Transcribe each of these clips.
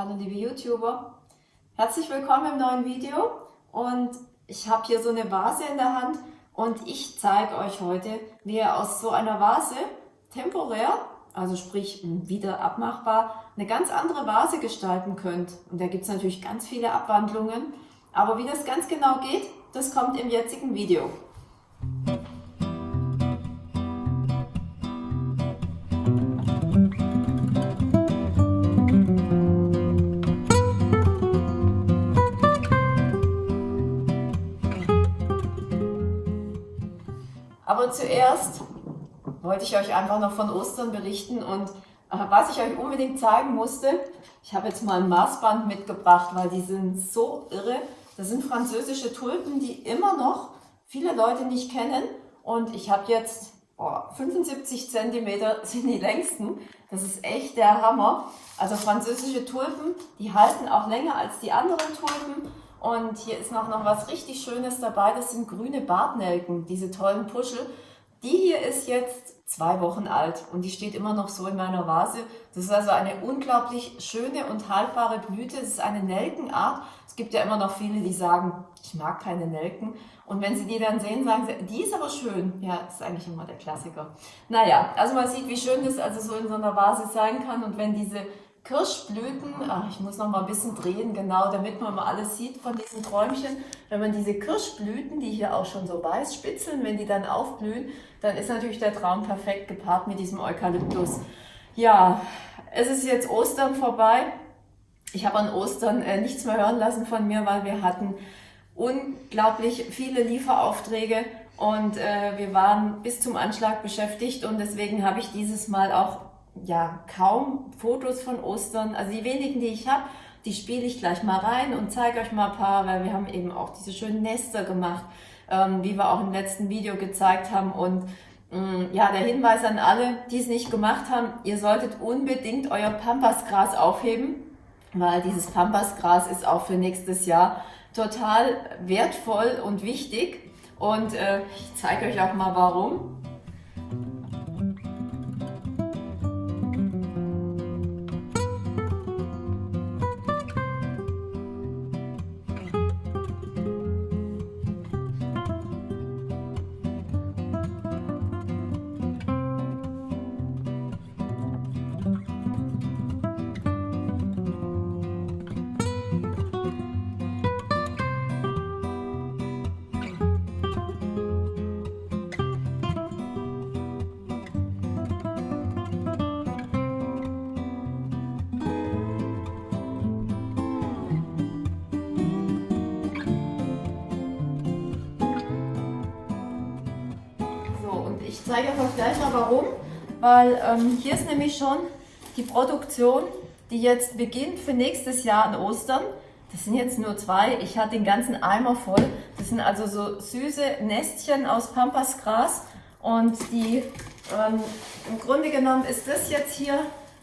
Hallo liebe YouTuber, herzlich willkommen im neuen Video und ich habe hier so eine Vase in der Hand und ich zeige euch heute, wie ihr aus so einer Vase temporär, also sprich wieder abmachbar, eine ganz andere Vase gestalten könnt. Und da gibt es natürlich ganz viele Abwandlungen, aber wie das ganz genau geht, das kommt im jetzigen Video. Zuerst wollte ich euch einfach noch von Ostern berichten und äh, was ich euch unbedingt zeigen musste, ich habe jetzt mal ein Maßband mitgebracht, weil die sind so irre. Das sind französische Tulpen, die immer noch viele Leute nicht kennen und ich habe jetzt oh, 75 cm sind die längsten. Das ist echt der Hammer. Also französische Tulpen, die halten auch länger als die anderen Tulpen und hier ist noch, noch was richtig Schönes dabei, das sind grüne Bartnelken, diese tollen Puschel. Die hier ist jetzt zwei Wochen alt und die steht immer noch so in meiner Vase. Das ist also eine unglaublich schöne und haltbare Blüte. Es ist eine Nelkenart. Es gibt ja immer noch viele, die sagen, ich mag keine Nelken. Und wenn sie die dann sehen, sagen sie, die ist aber schön. Ja, das ist eigentlich immer der Klassiker. Naja, also man sieht, wie schön das also so in so einer Vase sein kann. Und wenn diese Kirschblüten, ach, ich muss noch mal ein bisschen drehen, genau, damit man mal alles sieht von diesen Träumchen. Wenn man diese Kirschblüten, die hier auch schon so weiß spitzeln, wenn die dann aufblühen, dann ist natürlich der Traum perfekt gepaart mit diesem Eukalyptus. Ja, es ist jetzt Ostern vorbei. Ich habe an Ostern äh, nichts mehr hören lassen von mir, weil wir hatten unglaublich viele Lieferaufträge und äh, wir waren bis zum Anschlag beschäftigt und deswegen habe ich dieses Mal auch ja kaum Fotos von Ostern. Also die wenigen, die ich habe, die spiele ich gleich mal rein und zeige euch mal ein paar, weil wir haben eben auch diese schönen Nester gemacht, ähm, wie wir auch im letzten Video gezeigt haben. Und ähm, ja, der Hinweis an alle, die es nicht gemacht haben, ihr solltet unbedingt euer Pampasgras aufheben, weil dieses Pampasgras ist auch für nächstes Jahr total wertvoll und wichtig. Und äh, ich zeige euch auch mal warum. Ich zeige euch gleich mal warum. Weil ähm, hier ist nämlich schon die Produktion, die jetzt beginnt für nächstes Jahr an Ostern. Das sind jetzt nur zwei. Ich hatte den ganzen Eimer voll. Das sind also so süße Nestchen aus Pampasgras. Und die, ähm, im Grunde genommen ist das jetzt hier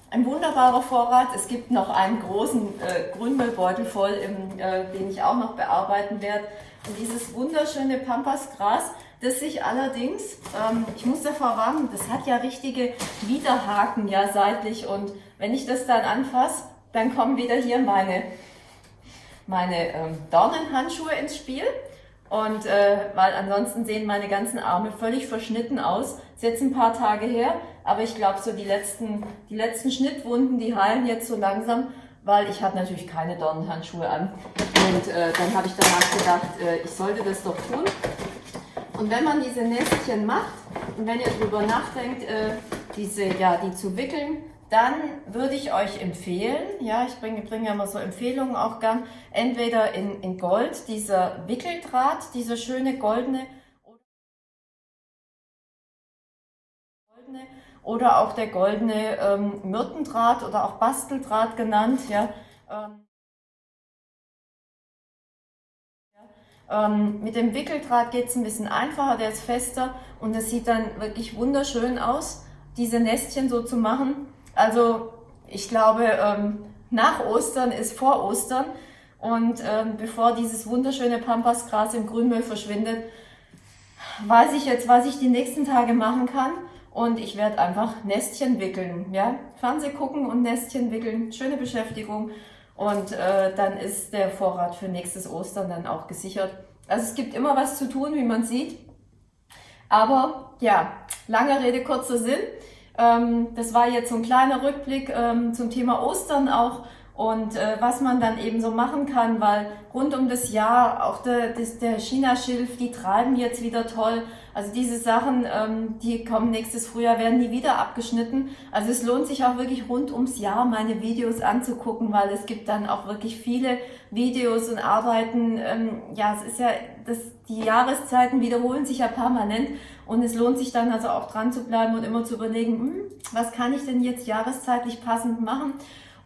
ein wunderbarer Vorrat. Es gibt noch einen großen äh, Grünmüllbeutel voll, im, äh, den ich auch noch bearbeiten werde. Und dieses wunderschöne Pampasgras, das sich allerdings, ähm, ich muss davor warnen, das hat ja richtige Widerhaken ja seitlich und wenn ich das dann anfasse, dann kommen wieder hier meine, meine ähm, Dornenhandschuhe ins Spiel. Und äh, weil ansonsten sehen meine ganzen Arme völlig verschnitten aus. Ist jetzt ein paar Tage her, aber ich glaube so die letzten, die letzten Schnittwunden, die heilen jetzt so langsam, weil ich hatte natürlich keine Dornenhandschuhe an. Und äh, dann habe ich danach gedacht, äh, ich sollte das doch tun. Und wenn man diese Nestchen macht und wenn ihr darüber nachdenkt, äh, diese, ja, die zu wickeln, dann würde ich euch empfehlen, ja, ich bringe, bringe ja immer so Empfehlungen auch gern, entweder in, in Gold, dieser Wickeldraht, dieser schöne goldene, oder auch der goldene ähm, Myrtendraht oder auch Basteldraht genannt, ja. Ähm, Ähm, mit dem Wickeldraht geht es ein bisschen einfacher, der ist fester und es sieht dann wirklich wunderschön aus, diese Nestchen so zu machen. Also ich glaube, ähm, nach Ostern ist vor Ostern und ähm, bevor dieses wunderschöne Pampasgras im Grünmüll verschwindet, weiß ich jetzt, was ich die nächsten Tage machen kann und ich werde einfach Nestchen wickeln. Ja? Fernseh gucken und Nestchen wickeln, schöne Beschäftigung und äh, dann ist der Vorrat für nächstes Ostern dann auch gesichert. Also es gibt immer was zu tun, wie man sieht. Aber ja, lange Rede, kurzer Sinn. Ähm, das war jetzt so ein kleiner Rückblick ähm, zum Thema Ostern auch und äh, was man dann eben so machen kann, weil rund um das Jahr auch der, das, der China-Schilf, die treiben jetzt wieder toll. Also diese Sachen, ähm, die kommen nächstes Frühjahr, werden nie wieder abgeschnitten. Also es lohnt sich auch wirklich rund ums Jahr meine Videos anzugucken, weil es gibt dann auch wirklich viele Videos und Arbeiten. Ähm, ja, es ist ja, das, die Jahreszeiten wiederholen sich ja permanent und es lohnt sich dann also auch dran zu bleiben und immer zu überlegen, hm, was kann ich denn jetzt jahreszeitlich passend machen?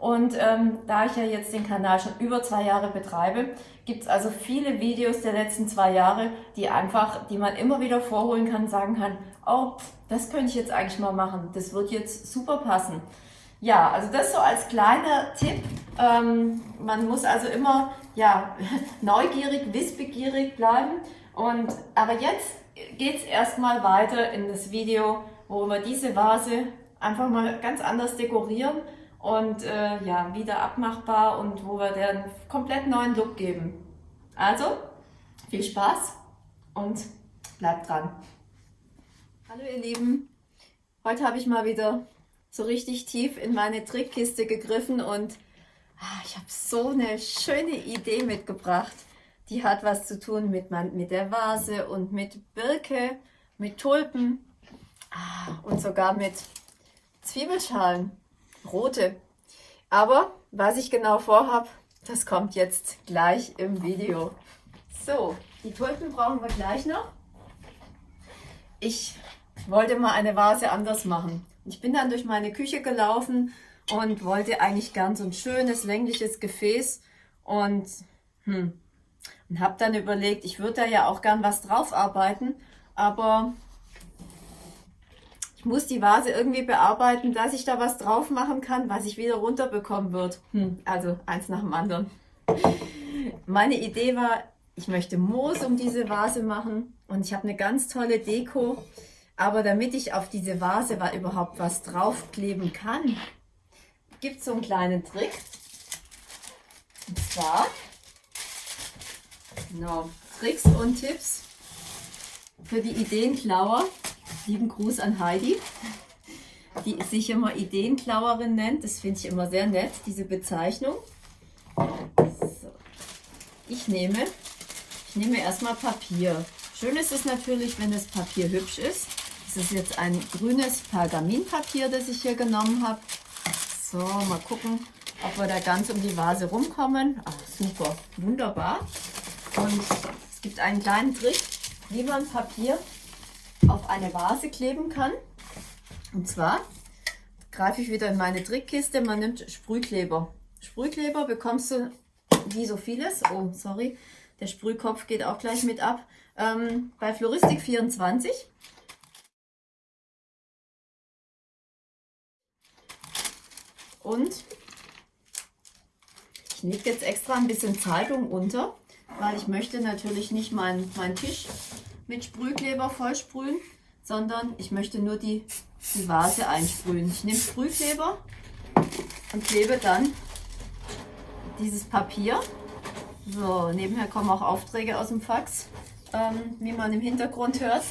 Und ähm, da ich ja jetzt den Kanal schon über zwei Jahre betreibe, gibt es also viele Videos der letzten zwei Jahre, die einfach, die man immer wieder vorholen kann, sagen kann, oh, das könnte ich jetzt eigentlich mal machen, das wird jetzt super passen. Ja, also das so als kleiner Tipp. Ähm, man muss also immer ja, neugierig, wissbegierig bleiben. Und, aber jetzt geht es erstmal weiter in das Video, wo wir diese Vase einfach mal ganz anders dekorieren und äh, ja, wieder abmachbar und wo wir den komplett neuen Look geben. Also, viel Spaß und bleibt dran. Hallo ihr Lieben, heute habe ich mal wieder so richtig tief in meine Trickkiste gegriffen und ah, ich habe so eine schöne Idee mitgebracht. Die hat was zu tun mit, mit der Vase und mit Birke, mit Tulpen ah, und sogar mit Zwiebelschalen rote. Aber was ich genau vorhabe, das kommt jetzt gleich im Video. So, die Tulpen brauchen wir gleich noch. Ich wollte mal eine Vase anders machen. Ich bin dann durch meine Küche gelaufen und wollte eigentlich gern so ein schönes längliches Gefäß und, hm, und habe dann überlegt, ich würde da ja auch gern was drauf arbeiten, aber ich muss die Vase irgendwie bearbeiten, dass ich da was drauf machen kann, was ich wieder runterbekommen wird. Hm, also eins nach dem anderen. Meine Idee war, ich möchte Moos um diese Vase machen und ich habe eine ganz tolle Deko. Aber damit ich auf diese Vase überhaupt was draufkleben kann, gibt es so einen kleinen Trick. Und zwar, genau, Tricks und Tipps für die Ideenklauer. Lieben Gruß an Heidi, die sich immer Ideenklauerin nennt. Das finde ich immer sehr nett, diese Bezeichnung. So. Ich nehme, ich nehme erstmal Papier. Schön ist es natürlich, wenn das Papier hübsch ist. Das ist jetzt ein grünes Pergaminpapier, das ich hier genommen habe. So, mal gucken, ob wir da ganz um die Vase rumkommen. Ach, super, wunderbar. Und es gibt einen kleinen Trick, wie man Papier auf eine Vase kleben kann. Und zwar greife ich wieder in meine Trickkiste. Man nimmt Sprühkleber. Sprühkleber bekommst du wie so vieles. Oh, sorry. Der Sprühkopf geht auch gleich mit ab. Ähm, bei Floristik 24. Und ich lege jetzt extra ein bisschen Zeitung unter, weil ich möchte natürlich nicht meinen mein Tisch mit Sprühkleber vollsprühen, sondern ich möchte nur die, die Vase einsprühen. Ich nehme Sprühkleber und klebe dann dieses Papier. So, nebenher kommen auch Aufträge aus dem Fax, ähm, wie man im Hintergrund hört.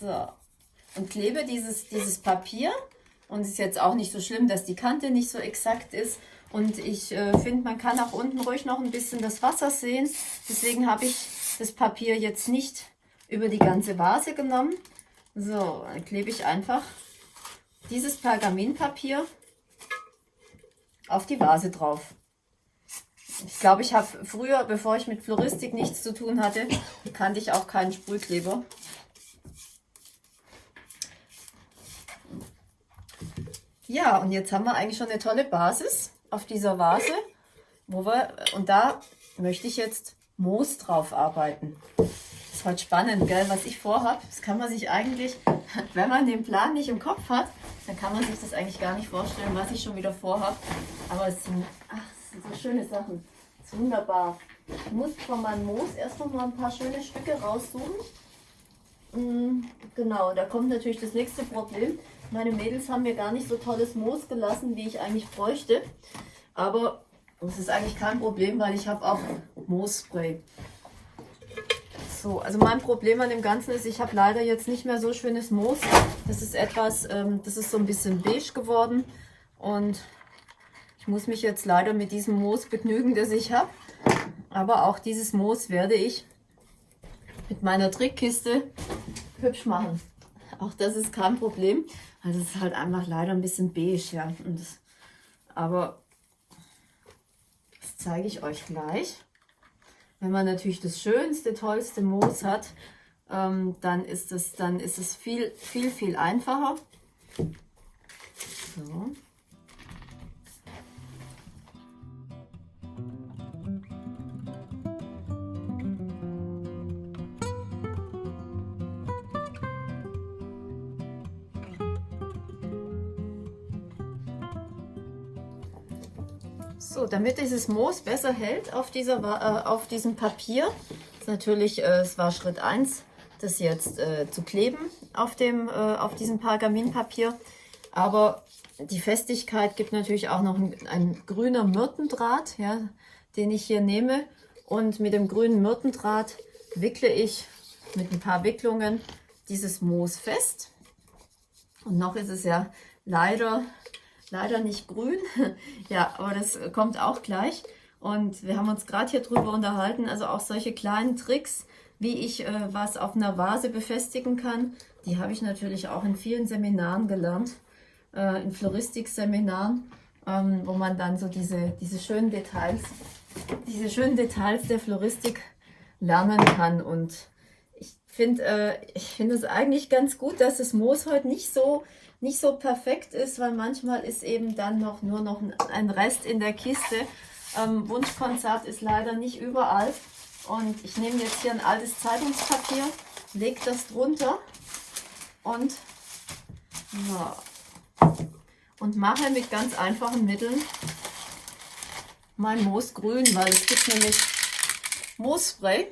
So, und klebe dieses, dieses Papier. Und es ist jetzt auch nicht so schlimm, dass die Kante nicht so exakt ist. Und ich äh, finde, man kann auch unten ruhig noch ein bisschen das Wasser sehen. Deswegen habe ich das Papier jetzt nicht über die ganze Vase genommen. So, dann klebe ich einfach dieses Pergaminpapier auf die Vase drauf. Ich glaube, ich habe früher, bevor ich mit Floristik nichts zu tun hatte, kannte ich auch keinen Sprühkleber. Ja, und jetzt haben wir eigentlich schon eine tolle Basis auf dieser Vase, wo wir, und da möchte ich jetzt Moos drauf arbeiten. Ist heute spannend, gell, was ich vorhabe. Das kann man sich eigentlich, wenn man den Plan nicht im Kopf hat, dann kann man sich das eigentlich gar nicht vorstellen, was ich schon wieder vorhabe. Aber es sind, ach, es sind so schöne Sachen. Das ist wunderbar. Ich muss von meinem Moos erst noch mal ein paar schöne Stücke raussuchen. Mm, genau, da kommt natürlich das nächste Problem. Meine Mädels haben mir gar nicht so tolles Moos gelassen, wie ich eigentlich bräuchte. Aber das ist eigentlich kein Problem, weil ich habe auch Moosspray. So, also mein Problem an dem Ganzen ist, ich habe leider jetzt nicht mehr so schönes Moos. Das ist etwas, ähm, das ist so ein bisschen beige geworden. Und ich muss mich jetzt leider mit diesem Moos begnügen, das ich habe. Aber auch dieses Moos werde ich mit meiner Trickkiste hübsch machen. Auch das ist kein Problem. Also es ist halt einfach leider ein bisschen beige, ja. Das, aber zeige ich euch gleich. Wenn man natürlich das schönste, tollste Moos hat, ähm, dann ist es dann ist es viel, viel, viel einfacher. So. So, damit dieses Moos besser hält auf, dieser, äh, auf diesem Papier, ist natürlich, äh, es war Schritt 1, das jetzt äh, zu kleben auf, dem, äh, auf diesem Pergaminpapier. Aber die Festigkeit gibt natürlich auch noch ein, ein grüner Myrtendraht, ja, den ich hier nehme. Und mit dem grünen Myrtendraht wickle ich mit ein paar Wicklungen dieses Moos fest. Und noch ist es ja leider leider nicht grün. ja, aber das kommt auch gleich. Und wir haben uns gerade hier drüber unterhalten, also auch solche kleinen Tricks, wie ich äh, was auf einer Vase befestigen kann, die habe ich natürlich auch in vielen Seminaren gelernt, äh, in Floristik-Seminaren, ähm, wo man dann so diese, diese schönen Details, diese schönen Details der Floristik lernen kann. Und ich finde äh, ich finde es eigentlich ganz gut, dass das Moos heute nicht so nicht so perfekt ist, weil manchmal ist eben dann noch nur noch ein Rest in der Kiste. Ähm, Wunschkonzert ist leider nicht überall. Und ich nehme jetzt hier ein altes Zeitungspapier, lege das drunter und, ja, und mache mit ganz einfachen Mitteln mein Moos grün, weil es gibt nämlich Moosspray.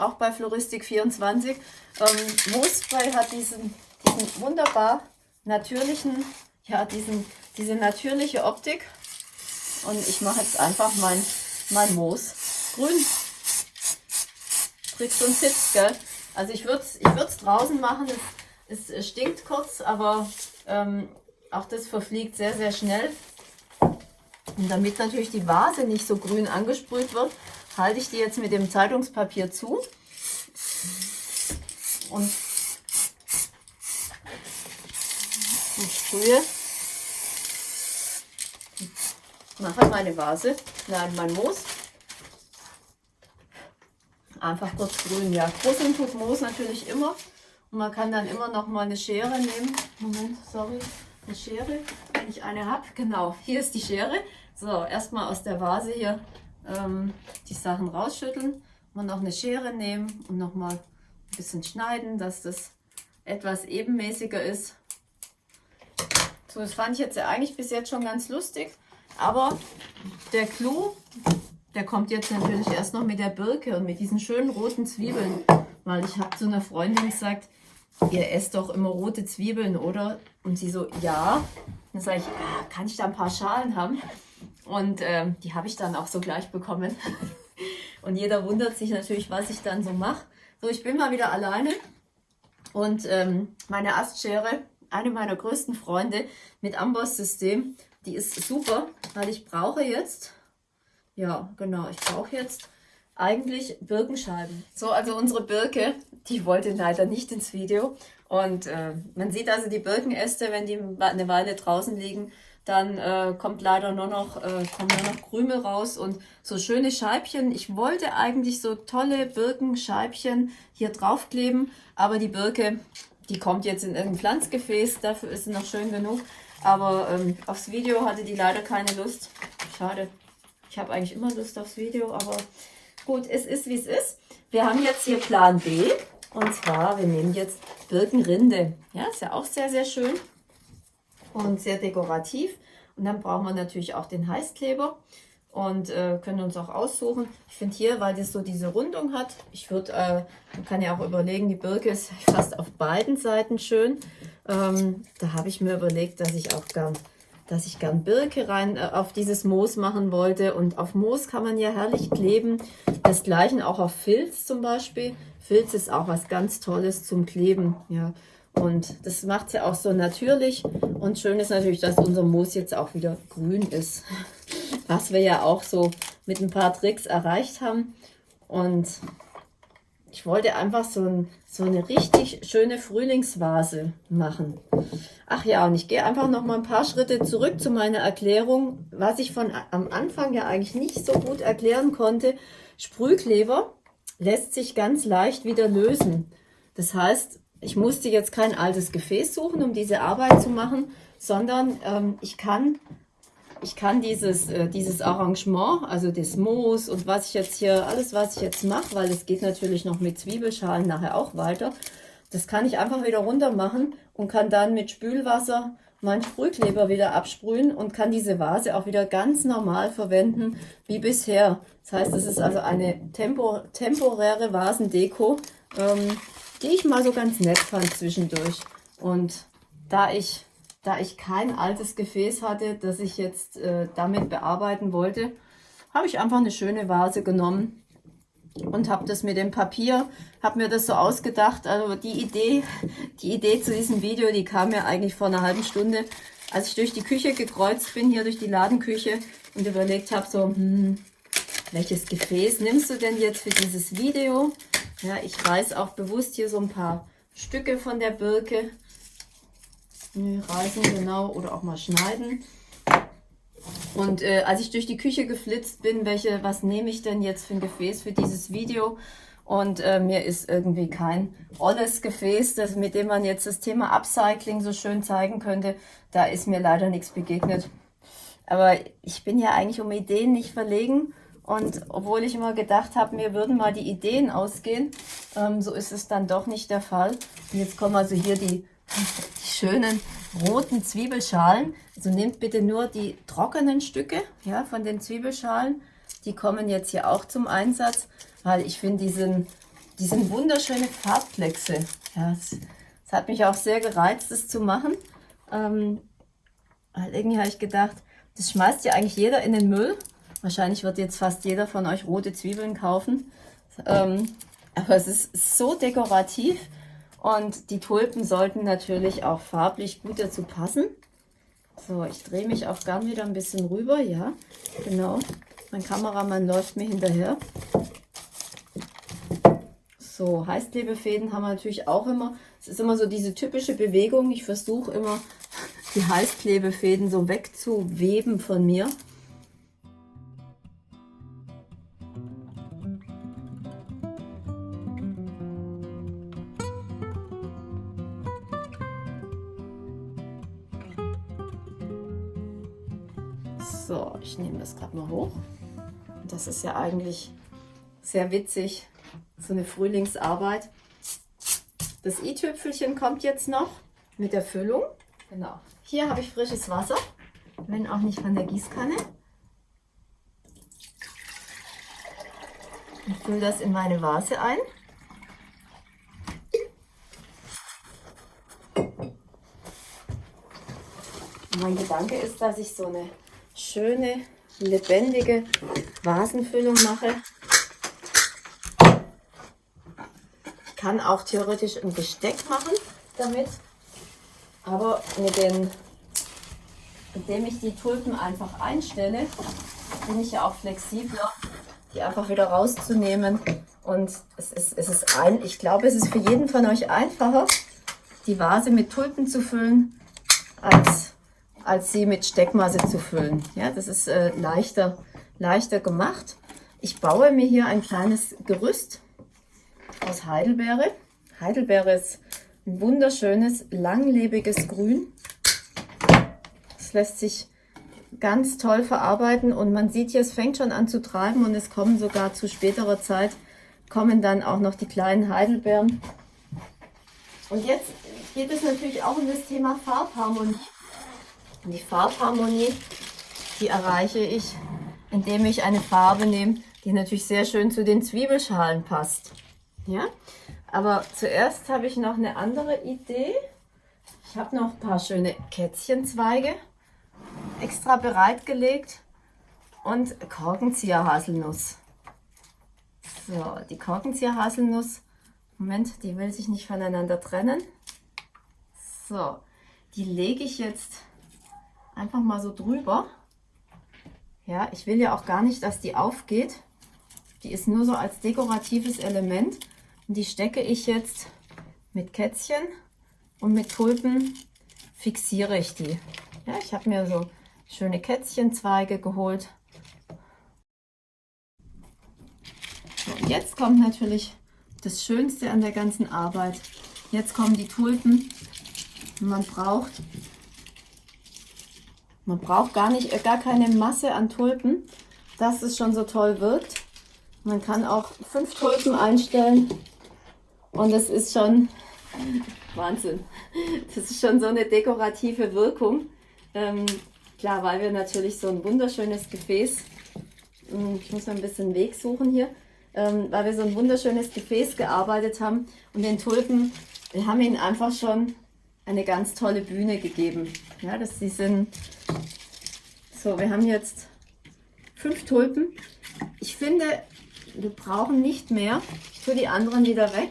Auch bei Floristik 24. Ähm, Moosspray hat diesen, diesen wunderbar natürlichen, ja, diesen, diese natürliche Optik. Und ich mache jetzt einfach mein, mein Moos grün. Tricks und Tipps, gell? Also ich würde es ich draußen machen, es, es stinkt kurz, aber ähm, auch das verfliegt sehr, sehr schnell. Und damit natürlich die Vase nicht so grün angesprüht wird, halte ich die jetzt mit dem Zeitungspapier zu und sprühe. Mache meine Vase, nein, mein Moos. Einfach kurz grün, ja. Grusseln tut Moos natürlich immer. Und man kann dann immer noch mal eine Schere nehmen. Moment, sorry, eine Schere, wenn ich eine habe. Genau, hier ist die Schere. So, erstmal aus der Vase hier ähm, die Sachen rausschütteln und noch eine Schere nehmen und noch mal ein bisschen schneiden, dass das etwas ebenmäßiger ist. So, das fand ich jetzt ja eigentlich bis jetzt schon ganz lustig. Aber der Clou, der kommt jetzt natürlich erst noch mit der Birke und mit diesen schönen roten Zwiebeln. Weil ich habe zu einer Freundin gesagt, ihr esst doch immer rote Zwiebeln, oder? Und sie so, ja. Dann sage ich, ah, kann ich da ein paar Schalen haben? Und ähm, die habe ich dann auch so gleich bekommen. und jeder wundert sich natürlich, was ich dann so mache. So, ich bin mal wieder alleine und ähm, meine Astschere, eine meiner größten Freunde mit Amboss-System, die ist super, weil ich brauche jetzt, ja genau, ich brauche jetzt eigentlich Birkenscheiben. So, also unsere Birke, die wollte leider nicht ins Video und äh, man sieht also die Birkenäste, wenn die eine Weile draußen liegen, dann äh, kommt leider nur noch, äh, kommen nur noch Krümel raus und so schöne Scheibchen. Ich wollte eigentlich so tolle Birkenscheibchen hier draufkleben, aber die Birke, die kommt jetzt in irgendein Pflanzgefäß, dafür ist sie noch schön genug. Aber ähm, aufs Video hatte die leider keine Lust. Schade. Ich habe eigentlich immer Lust aufs Video, aber gut, es ist wie es ist. Wir haben jetzt hier Plan B. Und zwar, wir nehmen jetzt Birkenrinde. Ja, ist ja auch sehr, sehr schön und sehr dekorativ. Und dann brauchen wir natürlich auch den Heißkleber. und äh, können uns auch aussuchen. Ich finde hier, weil das so diese Rundung hat, ich würde, äh, man kann ja auch überlegen, die Birke ist fast auf beiden Seiten schön. Ähm, da habe ich mir überlegt, dass ich auch gern, dass ich gern Birke rein äh, auf dieses Moos machen wollte. Und auf Moos kann man ja herrlich kleben. Das gleiche auch auf Filz zum Beispiel. Filz ist auch was ganz Tolles zum Kleben. Ja. Und das macht ja auch so natürlich. Und schön ist natürlich, dass unser Moos jetzt auch wieder grün ist was wir ja auch so mit ein paar Tricks erreicht haben. Und ich wollte einfach so, ein, so eine richtig schöne Frühlingsvase machen. Ach ja, und ich gehe einfach noch mal ein paar Schritte zurück zu meiner Erklärung, was ich von am Anfang ja eigentlich nicht so gut erklären konnte. Sprühkleber lässt sich ganz leicht wieder lösen. Das heißt, ich musste jetzt kein altes Gefäß suchen, um diese Arbeit zu machen, sondern ähm, ich kann ich kann dieses, äh, dieses Arrangement, also das Moos und was ich jetzt hier, alles was ich jetzt mache, weil es geht natürlich noch mit Zwiebelschalen nachher auch weiter, das kann ich einfach wieder runter machen und kann dann mit Spülwasser meinen Sprühkleber wieder absprühen und kann diese Vase auch wieder ganz normal verwenden wie bisher. Das heißt, es ist also eine tempo temporäre Vasendeko, ähm, die ich mal so ganz nett fand zwischendurch. Und da ich da ich kein altes Gefäß hatte, das ich jetzt äh, damit bearbeiten wollte, habe ich einfach eine schöne Vase genommen und habe das mit dem Papier, habe mir das so ausgedacht. Also die Idee, die Idee zu diesem Video, die kam mir eigentlich vor einer halben Stunde, als ich durch die Küche gekreuzt bin, hier durch die Ladenküche und überlegt habe, so, hm, welches Gefäß nimmst du denn jetzt für dieses Video? Ja, ich reiß auch bewusst hier so ein paar Stücke von der Birke reißen, genau, oder auch mal schneiden. Und äh, als ich durch die Küche geflitzt bin, welche, was nehme ich denn jetzt für ein Gefäß für dieses Video? Und äh, mir ist irgendwie kein olles Gefäß, das, mit dem man jetzt das Thema Upcycling so schön zeigen könnte. Da ist mir leider nichts begegnet. Aber ich bin ja eigentlich um Ideen nicht verlegen. Und obwohl ich immer gedacht habe, mir würden mal die Ideen ausgehen, ähm, so ist es dann doch nicht der Fall. Und jetzt kommen also hier die die schönen roten Zwiebelschalen. Also nehmt bitte nur die trockenen Stücke ja, von den Zwiebelschalen. Die kommen jetzt hier auch zum Einsatz, weil ich finde, die sind, die sind wunderschöne Farbplexe. Ja, es, es, hat mich auch sehr gereizt, das zu machen. Ähm, irgendwie habe ich gedacht, das schmeißt ja eigentlich jeder in den Müll. Wahrscheinlich wird jetzt fast jeder von euch rote Zwiebeln kaufen. Ähm, aber es ist so dekorativ. Und die Tulpen sollten natürlich auch farblich gut dazu passen. So, ich drehe mich auch gern wieder ein bisschen rüber. Ja, genau. Mein Kameramann läuft mir hinterher. So, Heißklebefäden haben wir natürlich auch immer. Es ist immer so diese typische Bewegung. Ich versuche immer, die Heißklebefäden so wegzuweben von mir. So, ich nehme das gerade mal hoch. Das ist ja eigentlich sehr witzig, so eine Frühlingsarbeit. Das i-Tüpfelchen kommt jetzt noch mit der Füllung. Genau. Hier habe ich frisches Wasser, wenn auch nicht von der Gießkanne. Ich fülle das in meine Vase ein. mein Gedanke ist, dass ich so eine schöne, lebendige Vasenfüllung mache. Ich kann auch theoretisch ein Gesteck machen damit, aber mit den, indem ich die Tulpen einfach einstelle, bin ich ja auch flexibler, die einfach wieder rauszunehmen. Und es ist, es ist ein, ich glaube, es ist für jeden von euch einfacher, die Vase mit Tulpen zu füllen, als als sie mit Steckmasse zu füllen. Ja, das ist äh, leichter, leichter gemacht. Ich baue mir hier ein kleines Gerüst aus Heidelbeere. Heidelbeere ist ein wunderschönes, langlebiges Grün. Es lässt sich ganz toll verarbeiten und man sieht hier, es fängt schon an zu treiben und es kommen sogar zu späterer Zeit, kommen dann auch noch die kleinen Heidelbeeren. Und jetzt geht es natürlich auch um das Thema Farbharmonie. Die Farbharmonie, die erreiche ich indem ich eine Farbe nehme, die natürlich sehr schön zu den Zwiebelschalen passt. Ja, aber zuerst habe ich noch eine andere Idee. Ich habe noch ein paar schöne Kätzchenzweige extra bereitgelegt und Korkenzieher-Haselnuss. So, die Korkenzieher-Haselnuss, Moment, die will sich nicht voneinander trennen. So, die lege ich jetzt einfach mal so drüber. Ja, ich will ja auch gar nicht, dass die aufgeht. Die ist nur so als dekoratives Element. Und die stecke ich jetzt mit Kätzchen und mit Tulpen fixiere ich die. Ja, ich habe mir so schöne Kätzchenzweige geholt. So, jetzt kommt natürlich das Schönste an der ganzen Arbeit. Jetzt kommen die Tulpen. Man braucht, man braucht gar, nicht, gar keine Masse an Tulpen, dass es schon so toll wirkt. Man kann auch fünf Tulpen einstellen und es ist schon Wahnsinn. Das ist schon so eine dekorative Wirkung. Ähm, klar, weil wir natürlich so ein wunderschönes Gefäß, hm, ich muss mal ein bisschen Weg suchen hier, ähm, weil wir so ein wunderschönes Gefäß gearbeitet haben und den Tulpen, wir haben ihnen einfach schon eine ganz tolle Bühne gegeben. Ja, dass sie sind, so, wir haben jetzt fünf Tulpen. Ich finde, wir brauchen nicht mehr. Ich tue die anderen wieder weg.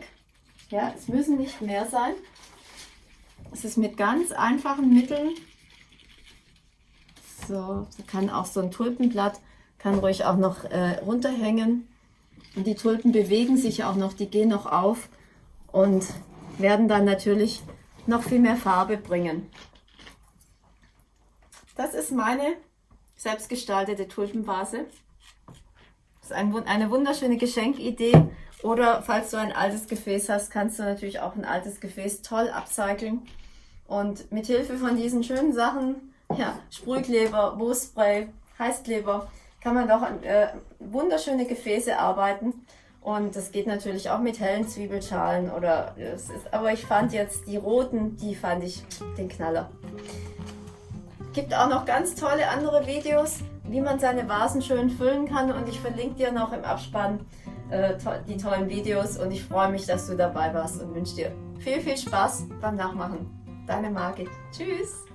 Ja, es müssen nicht mehr sein. Es ist mit ganz einfachen Mitteln. So, kann auch so ein Tulpenblatt, kann ruhig auch noch äh, runterhängen. Und die Tulpen bewegen sich auch noch, die gehen noch auf und werden dann natürlich noch viel mehr Farbe bringen. Das ist meine selbstgestaltete Tulpenvase. Das ist ein, eine wunderschöne Geschenkidee. Oder falls du ein altes Gefäß hast, kannst du natürlich auch ein altes Gefäß toll upcyclen. Und mit Hilfe von diesen schönen Sachen, ja, Sprühkleber, Wurstspray, Heißkleber, kann man doch an äh, wunderschöne Gefäße arbeiten. Und das geht natürlich auch mit hellen Zwiebelschalen oder es ist, aber ich fand jetzt die roten, die fand ich den Knaller. Gibt auch noch ganz tolle andere Videos, wie man seine Vasen schön füllen kann und ich verlinke dir noch im Abspann äh, to die tollen Videos und ich freue mich, dass du dabei warst und wünsche dir viel, viel Spaß beim Nachmachen. Deine Margit. Tschüss!